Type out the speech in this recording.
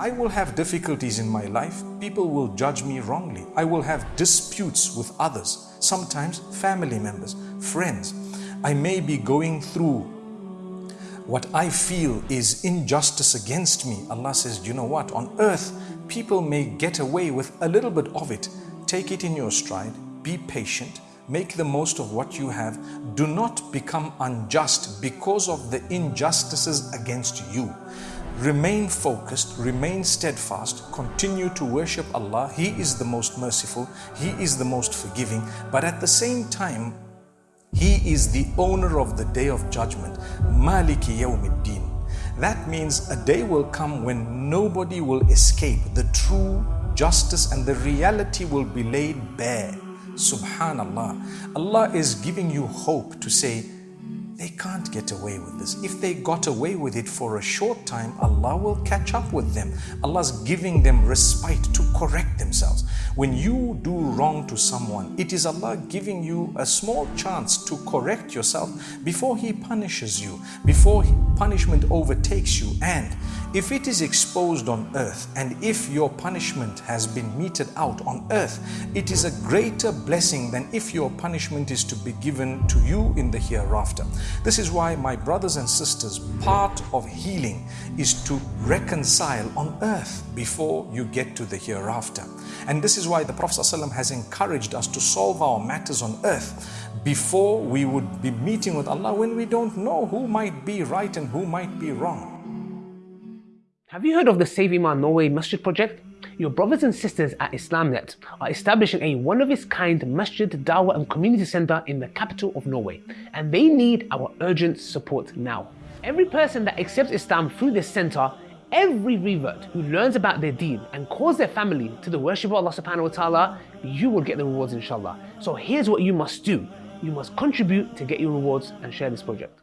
I will have difficulties in my life. People will judge me wrongly. I will have disputes with others, sometimes family members, friends. I may be going through what I feel is injustice against me. Allah says, Do you know what? On earth, people may get away with a little bit of it. Take it in your stride, be patient, make the most of what you have. Do not become unjust because of the injustices against you. Remain focused, remain steadfast, continue to worship Allah. He is the most merciful, He is the most forgiving. But at the same time, He is the owner of the day of judgment. Maliki yawmiddin. That means a day will come when nobody will escape. The true justice and the reality will be laid bare. Subhanallah. Allah is giving you hope to say, they can't get away with this. If they got away with it for a short time, Allah will catch up with them. Allah's giving them respite to correct themselves. When you do wrong to someone, it is Allah giving you a small chance to correct yourself before He punishes you, before punishment overtakes you. And if it is exposed on earth and if your punishment has been meted out on earth, it is a greater blessing than if your punishment is to be given to you in the hereafter. This is why, my brothers and sisters, part of healing is to reconcile on earth before you get to the hereafter. And this is why the Prophet ﷺ has encouraged us to solve our matters on earth before we would be meeting with Allah when we don't know who might be right and who might be wrong. Have you heard of the Save Iman Norway Masjid project? Your brothers and sisters at Islamnet are establishing a one-of-its-kind masjid, dawah and community centre in the capital of Norway and they need our urgent support now. Every person that accepts Islam through this centre, every revert who learns about their deen and calls their family to the worship of Allah subhanahu wa ta'ala, you will get the rewards inshallah. So here's what you must do. You must contribute to get your rewards and share this project.